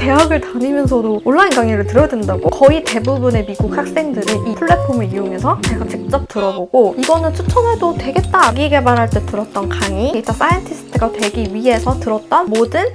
대학을 다니면서도 온라인 강의를 들어야 된다고? 거의 대부분의 미국 학생들이 이 플랫폼을 이용해서 제가 직접 들어보고 이거는 추천해도 되겠다 자기 개발할 때 들었던 강의 data scientist가 되기 위해서 들었던 모든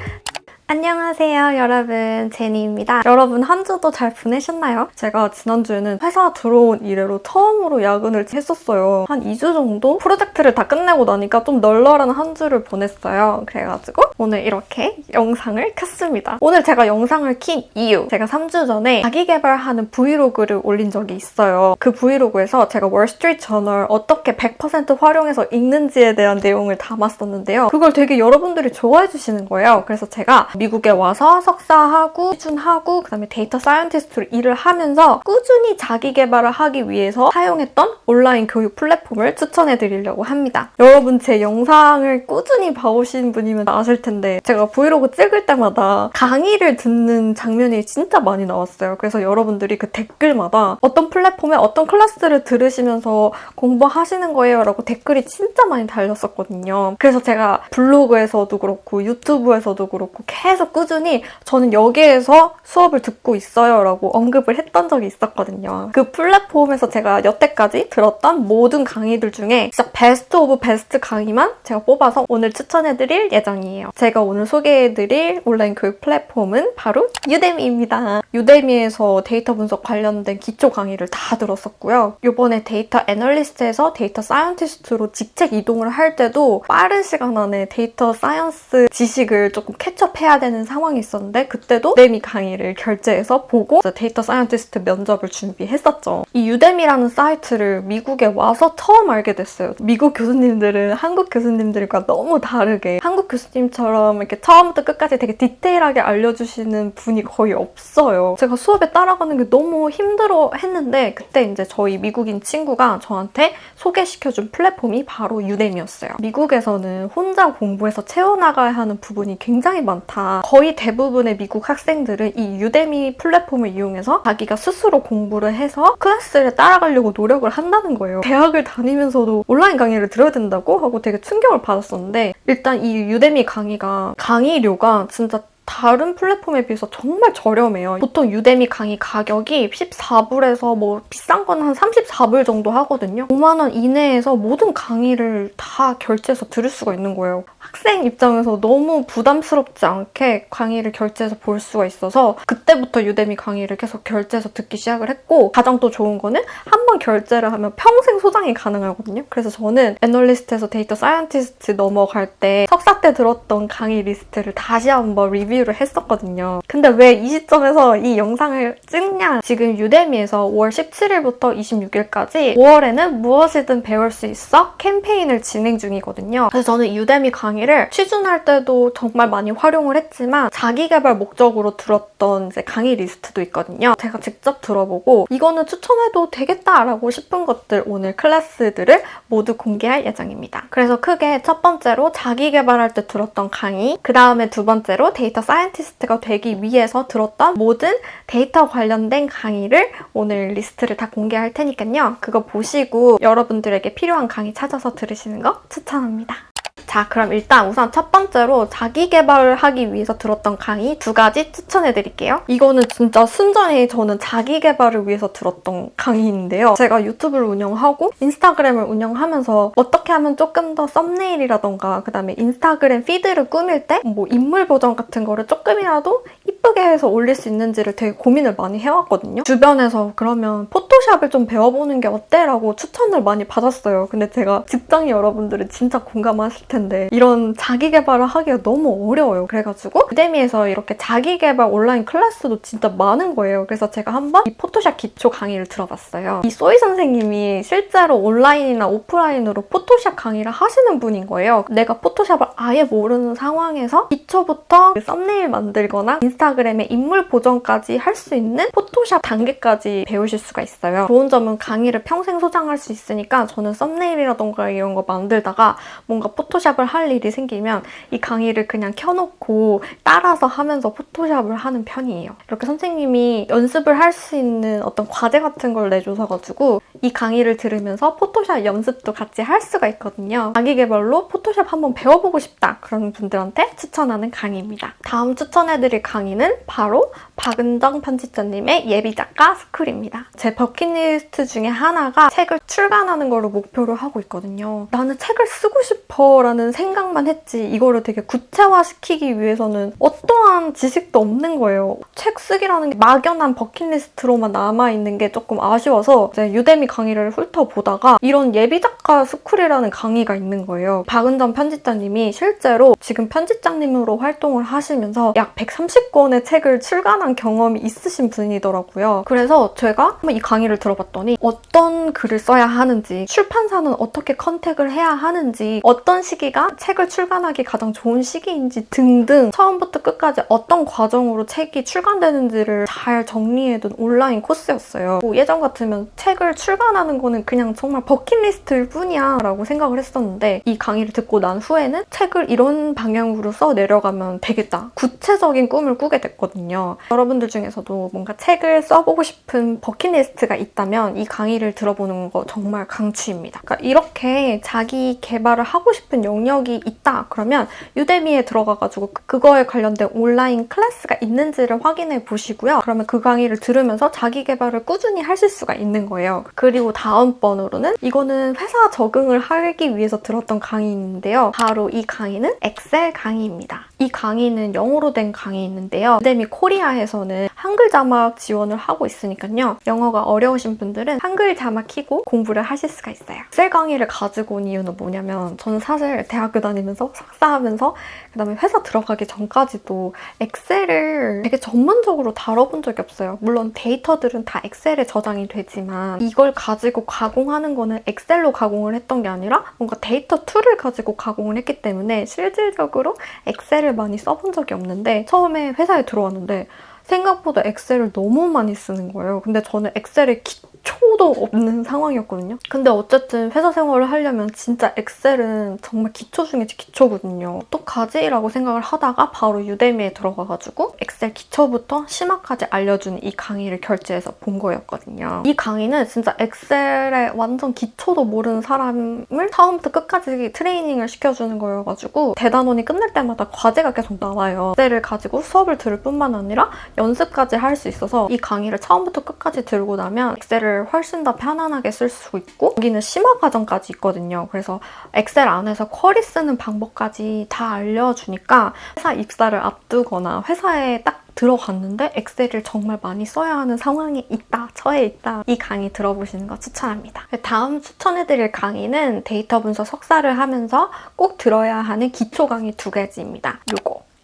안녕하세요 여러분. 제니입니다. 여러분 한 주도 잘 보내셨나요? 제가 지난주에는 회사 들어온 이래로 처음으로 야근을 했었어요. 한 2주 정도? 프로젝트를 다 끝내고 나니까 좀 널널한 한 주를 보냈어요. 그래가지고 오늘 이렇게 영상을 켰습니다. 오늘 제가 영상을 킨 이유 제가 3주 전에 자기 개발하는 브이로그를 올린 적이 있어요. 그 브이로그에서 제가 월스트리트 저널 어떻게 100% 활용해서 읽는지에 대한 내용을 담았었는데요. 그걸 되게 여러분들이 좋아해 주시는 거예요. 그래서 제가 미국에 와서 석사하고 취준하고 그다음에 data scientist로 일을 하면서 꾸준히 자기 개발을 하기 위해서 사용했던 온라인 교육 플랫폼을 추천해 드리려고 합니다. 여러분 제 영상을 꾸준히 봐오신 분이면 아실 텐데 제가 브이로그 찍을 때마다 강의를 듣는 장면이 진짜 많이 나왔어요. 그래서 여러분들이 그 댓글마다 어떤 플랫폼에 어떤 클래스를 들으시면서 공부하시는 거예요 라고 댓글이 진짜 많이 달렸었거든요. 그래서 제가 블로그에서도 그렇고 유튜브에서도 그렇고 계속 꾸준히 저는 여기에서 수업을 듣고 있어요 라고 언급을 했던 적이 있었거든요. 그 플랫폼에서 제가 여태까지 들었던 모든 강의들 중에 진짜 best of best 강의만 제가 뽑아서 오늘 추천해드릴 예정이에요. 제가 오늘 소개해드릴 온라인 교육 플랫폼은 바로 Udemy입니다. Udemy에서 데이터 분석 관련된 기초 강의를 다 들었었고요. 이번에 data analyst에서 data scientist로 직책 이동을 할 때도 빠른 시간 안에 data science 지식을 조금 catch up해야 되는 상황이 있었는데 그때도 Udemy 강의를 결제해서 보고 data scientist 면접을 준비했었죠. 이 Udemy라는 사이트를 미국에 와서 처음 알게 됐어요. 미국 교수님들은 한국 교수님들과 너무 다르게 한국 교수님처럼 이렇게 처음부터 끝까지 되게 디테일하게 알려주시는 분이 거의 없어요. 제가 수업에 따라가는 게 너무 힘들어 했는데 그때 이제 저희 미국인 친구가 저한테 소개시켜준 플랫폼이 바로 Udemy였어요. 미국에서는 혼자 공부해서 채워나가야 하는 부분이 굉장히 많다. 거의 대부분의 미국 학생들은 이 Udemy 플랫폼을 이용해서 자기가 스스로 공부를 해서 클래스를 따라가려고 노력을 한다는 거예요. 대학을 다니면서도 온라인 강의를 들어야 된다고 하고 되게 충격을 받았었는데 일단 이 Udemy 강의가 강의료가 진짜 다른 플랫폼에 비해서 정말 저렴해요. 보통 Udemy 강의 가격이 14불에서 뭐 비싼 건 한 34불 정도 하거든요. 5만 원 이내에서 모든 강의를 다 결제해서 들을 수가 있는 거예요. 학생 입장에서 너무 부담스럽지 않게 강의를 결제해서 볼 수가 있어서 그때부터 Udemy 강의를 계속 결제해서 듣기 시작을 했고 가장 또 좋은 거는 한 번 결제를 하면 평생 소장이 가능하거든요. 그래서 저는 애널리스트에서 data scientist 넘어갈 때 석사 때 들었던 강의 리스트를 다시 한번 리뷰를 했었거든요. 근데 왜 이 시점에서 이 영상을 찍냐? 지금 Udemy에서 5월 17일부터 26일까지 5월에는 무엇이든 배울 수 있어 캠페인을 진행 중이거든요. 그래서 저는 Udemy 강의를 취준할 때도 정말 많이 활용을 했지만 자기 개발 목적으로 들었던 이제 강의 리스트도 있거든요. 제가 직접 들어보고 이거는 추천해도 되겠다라고 싶은 것들 오늘 클래스들을 모두 공개할 예정입니다. 그래서 크게 첫 번째로 자기 개발할 때 들었던 강의, 그 다음에 두 번째로 data scientist가 되기 위해서 들었던 모든 데이터 관련된 강의를 오늘 리스트를 다 공개할 테니까요. 그거 보시고 여러분들에게 필요한 강의 찾아서 들으시는 거 추천합니다. 자 그럼 일단 우선 첫 번째로 자기 개발을 하기 위해서 들었던 강의 두 가지 추천해 드릴게요. 이거는 진짜 순전히 저는 자기 개발을 위해서 들었던 강의인데요. 제가 유튜브를 운영하고 인스타그램을 운영하면서 어떻게 하면 조금 더 thumbnail이라던가 그다음에 인스타그램 feed를 꾸밀 때 뭐 인물 보정 같은 거를 조금이라도 이쁘게 해서 올릴 수 있는지를 되게 고민을 많이 해왔거든요. 주변에서 그러면 포토샵을 좀 배워보는 게 어때? 라고 추천을 많이 받았어요. 근데 제가 직장인 여러분들은 진짜 공감하실 텐데 이런 자기 개발을 하기가 너무 어려워요. 그래가지고 유데미에서 이렇게 자기 개발 온라인 클래스도 진짜 많은 거예요. 그래서 제가 한번 이 포토샵 기초 강의를 들어봤어요. 이 소희 선생님이 실제로 온라인이나 오프라인으로 포토샵 강의를 하시는 분인 거예요. 내가 포토샵을 아예 모르는 상황에서 기초부터 그 썸네일 만들거나 인스타그램에 인물 보정까지 할 수 있는 포토샵 단계까지 배우실 수가 있어요. 좋은 점은 강의를 평생 소장할 수 있으니까 저는 썸네일이라던가 이런 거 만들다가 뭔가 포토샵 포토샵을 할 일이 생기면 이 강의를 그냥 켜놓고 따라서 하면서 포토샵을 하는 편이에요. 이렇게 선생님이 연습을 할 수 있는 어떤 과제 같은 걸 내줘서가지고 이 강의를 들으면서 포토샵 연습도 같이 할 수가 있거든요. 자기 개발로 포토샵 한번 배워보고 싶다 그런 분들한테 추천하는 강의입니다. 다음 추천해드릴 강의는 바로 박은정 편집자님의 예비작가 스쿨입니다. 제 버킷리스트 중에 하나가 책을 출간하는 거를 목표로 하고 있거든요. 나는 책을 쓰고 싶어 라는 생각만 했지 이거를 되게 구체화시키기 위해서는 어떠한 지식도 없는 거예요. 책 쓰기라는 게 막연한 버킷리스트로만 남아있는 게 조금 아쉬워서 Udemy 강의를 훑어보다가 이런 예비작가 스쿨이라는 강의가 있는 거예요. 박은정 편집자님이 실제로 지금 편집장님으로 활동을 하시면서 약 130권의 책을 출간한 경험이 있으신 분이더라고요. 그래서 제가 이 강의를 들어봤더니 어떤 글을 써야 하는지, 출판사는 어떻게 contact을 해야 하는지, 어떤 시기가 책을 출간하기 가장 좋은 시기인지 등등 처음부터 끝까지 어떤 과정으로 책이 출간되는지를 잘 정리해둔 온라인 코스였어요. 뭐 예전 같으면 책을 출간하는 거는 그냥 정말 버킷리스트일 뿐이야 라고 생각을 했었는데 이 강의를 듣고 난 후에는 책을 이런 방향으로 써 내려가면 되겠다. 구체적인 꿈을 꾸게 됐거든요. 여러분들 중에서도 뭔가 책을 써보고 싶은 버킷리스트가 있다면 이 강의를 들어보는 거 정말 강추입니다. 그러니까 이렇게 자기 개발을 하고 싶은 영역이 있다 그러면 유대미에 들어가가지고 그거에 관련된 온라인 클래스가 있는지를 확인해 보시고요. 그러면 그 강의를 들으면서 자기 개발을 꾸준히 하실 수가 있는 거예요. 그리고 다음번으로는 이거는 회사 적응을 하기 위해서 들었던 강의인데요. 바로 이 강의는 엑셀 강의입니다. 이 강의는 영어로 된 강의인데요. 유대미 코리아에서는 한글 자막 지원을 하고 있으니까요. 영어가 어려우신 분들은 한글 자막 키고 공부를 하실 수가 있어요. 엑셀 강의를 가지고 온 이유는 뭐냐면 저는 사실 대학교 다니면서 석사하면서 그 다음에 회사 들어가기 전까지도 엑셀을 되게 전문적으로 다뤄본 적이 없어요. 물론 데이터들은 다 엑셀에 저장이 되지만 이걸 가지고 가공하는 거는 엑셀로 가공을 했던 게 아니라 뭔가 데이터 tool을 가지고 가공을 했기 때문에 실질적으로 엑셀을 많이 써본 적이 없는데 처음에 회사에 들어왔는데 생각보다 엑셀을 너무 많이 쓰는 거예요. 근데 저는 엑셀의 기초도 없는 상황이었거든요. 근데 어쨌든 회사 생활을 하려면 진짜 엑셀은 정말 기초 중에 기초거든요. 어떡하지? 라고 생각을 하다가 바로 Udemy에 들어가가지고 엑셀 기초부터 심화까지 알려주는 이 강의를 결제해서 본 거였거든요. 이 강의는 진짜 엑셀의 완전 기초도 모르는 사람을 처음부터 끝까지 트레이닝을 시켜주는 거여가지고 대단원이 끝날 때마다 과제가 계속 나와요. 엑셀을 가지고 수업을 들을 뿐만 아니라 연습까지 할 수 있어서 이 강의를 처음부터 끝까지 듣고 나면 엑셀을 훨씬 더 편안하게 쓸 수 있고 여기는 심화 과정까지 있거든요. 그래서 엑셀 안에서 query 쓰는 방법까지 다 알려주니까 회사 입사를 앞두거나 회사에 딱 들어갔는데 엑셀을 정말 많이 써야 하는 상황이 있다, 처해 있다. 이 강의 들어보시는 거 추천합니다. 다음 추천해드릴 강의는 데이터 분석 석사를 하면서 꼭 들어야 하는 기초 강의 두 가지입니다. 요거.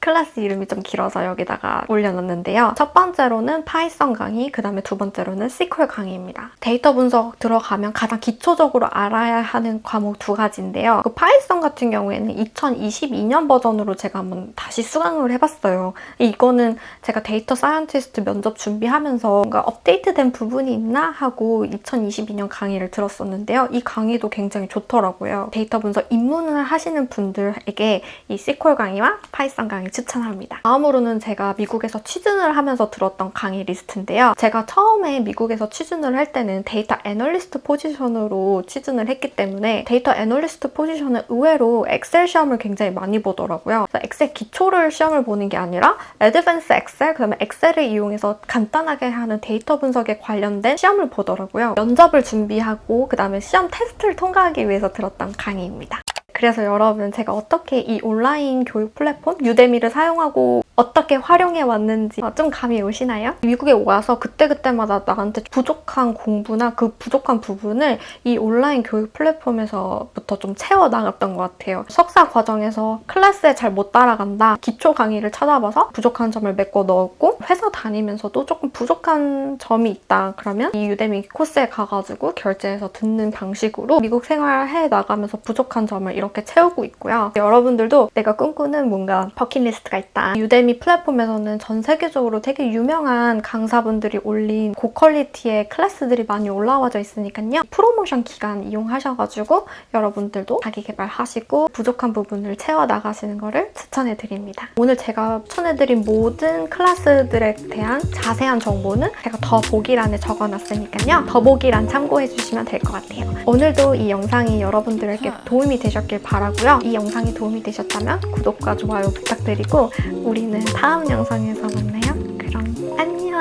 클래스 이름이 좀 길어서 여기다가 올려놨는데요. 첫 번째로는 Python 강의, 그 다음에 두 번째로는 SQL 강의입니다. 데이터 분석 들어가면 가장 기초적으로 알아야 하는 과목 두 가지인데요. 그 Python 같은 경우에는 2022년 버전으로 제가 한번 다시 수강을 해봤어요. 이거는 제가 data scientist 면접 준비하면서 뭔가 업데이트된 부분이 있나 하고 2022년 강의를 들었었는데요. 이 강의도 굉장히 좋더라고요. 데이터 분석 입문을 하시는 분들에게 이 SQL 강의와 Python 강의 추천합니다. 다음으로는 제가 미국에서 취준을 하면서 들었던 강의 리스트인데요. 제가 처음에 미국에서 취준을 할 때는 데이터 애널리스트 포지션으로 취준을 했기 때문에 데이터 애널리스트 포지션은 의외로 엑셀 시험을 굉장히 많이 보더라고요. 엑셀 기초를 시험을 보는 게 아니라 advanced 엑셀, 그다음에 엑셀을 이용해서 간단하게 하는 데이터 분석에 관련된 시험을 보더라고요. 면접을 준비하고 그다음에 시험 테스트를 통과하기 위해서 들었던 강의입니다. 그래서 여러분 제가 어떻게 이 온라인 교육 플랫폼 유데미를 사용하고 어떻게 활용해 왔는지 좀 감이 오시나요? 미국에 와서 그때그때마다 나한테 부족한 공부나 그 부족한 부분을 이 온라인 교육 플랫폼에서부터 좀 채워나갔던 것 같아요. 석사 과정에서 클래스에 잘 못 따라간다. 기초 강의를 찾아봐서 부족한 점을 메꿔 넣었고 회사 다니면서도 조금 부족한 점이 있다. 그러면 이 유데미 코스에 가가지고 결제해서 듣는 방식으로 미국 생활해 나가면서 부족한 점을 이렇게 채우고 있고요. 여러분들도 내가 꿈꾸는 뭔가 버킷리스트가 있다. 유데미 플랫폼에서는 전 세계적으로 되게 유명한 강사분들이 올린 고퀄리티의 클래스들이 많이 올라와져 있으니까요. 프로모션 기간 이용하셔가지고 여러분들도 자기 개발하시고 부족한 부분을 채워 나가시는 거를 추천해 드립니다. 오늘 제가 추천해드린 모든 클래스 들에 대한 자세한 정보는 제가 더보기란에 적어놨으니까요. 더보기란 참고해 주시면 될 것 같아요. 오늘도 이 영상이 여러분들에게 도움이 되셨길 바라고요. 이 영상이 도움이 되셨다면 구독과 좋아요 부탁드리고 우리는 다음 영상에서 만나요. 그럼 안녕.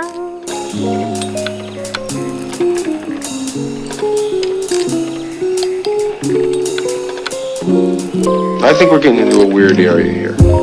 I think we're getting into a weird area here.